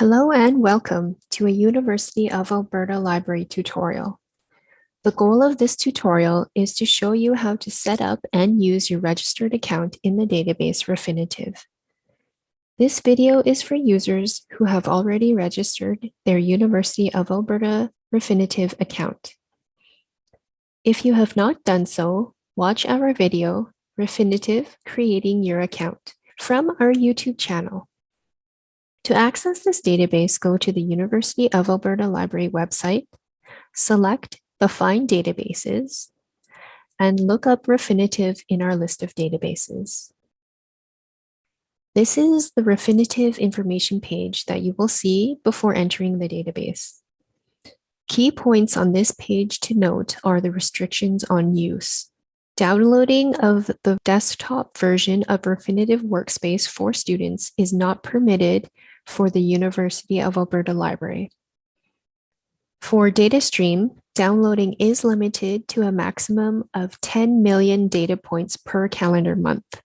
Hello and welcome to a University of Alberta Library tutorial. The goal of this tutorial is to show you how to set up and use your registered account in the database Refinitiv. This video is for users who have already registered their University of Alberta Refinitiv account. If you have not done so, watch our video, Refinitiv Creating Your Account, from our YouTube channel. To access this database, go to the University of Alberta Library website, select the Find Databases, and look up Refinitiv in our list of databases. This is the Refinitiv information page that you will see before entering the database. Key points on this page to note are the restrictions on use. Downloading of the desktop version of Refinitiv Workspace for students is not permitted for the University of Alberta Library. For Datastream, downloading is limited to a maximum of 10 million data points per calendar month.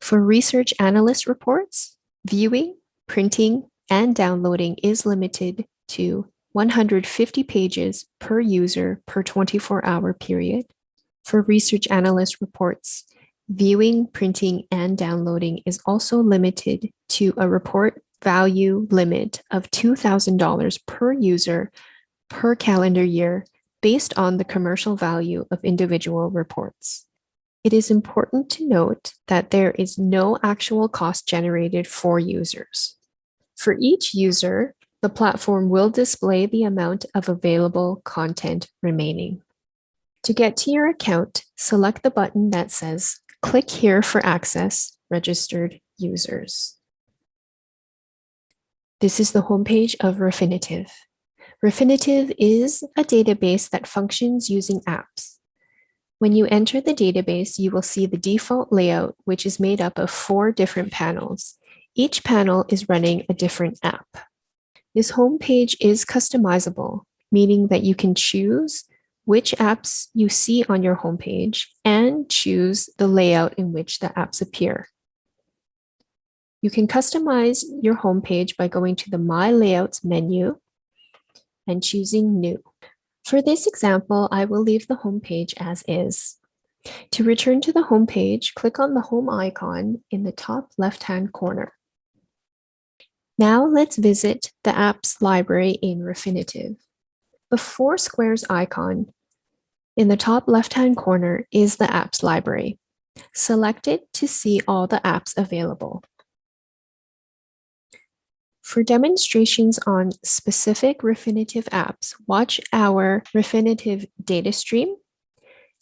For research analyst reports, viewing, printing, and downloading is limited to 150 pages per user per 24-hour period. For research analyst reports, viewing, printing, and downloading is also limited to a report value limit of $2,000 per user per calendar year based on the commercial value of individual reports. It is important to note that there is no actual cost generated for users. For each user, the platform will display the amount of available content remaining. To get to your account, select the button that says Click here for access registered users. This is the homepage of Refinitiv. Refinitiv is a database that functions using apps. When you enter the database, you will see the default layout, which is made up of four different panels. Each panel is running a different app. This homepage is customizable, meaning that you can choose which apps you see on your homepage and choose the layout in which the apps appear. You can customize your homepage by going to the My Layouts menu and choosing New. For this example, I will leave the homepage as is. To return to the homepage, click on the home icon in the top left-hand corner. Now let's visit the apps library in Refinitiv. The four squares icon in the top left-hand corner is the apps library. Select it to see all the apps available. For demonstrations on specific Refinitiv apps, watch our Refinitiv Datastream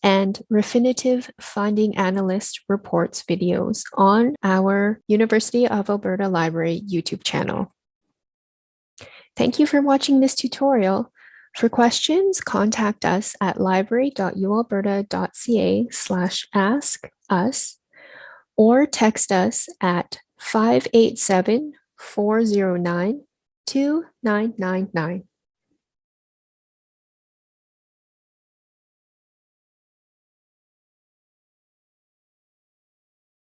and Refinitiv Finding Analyst Reports videos on our University of Alberta Library YouTube channel. Thank you for watching this tutorial. For questions, contact us at library.ualberta.ca slash ask us or text us at 587 409 2999.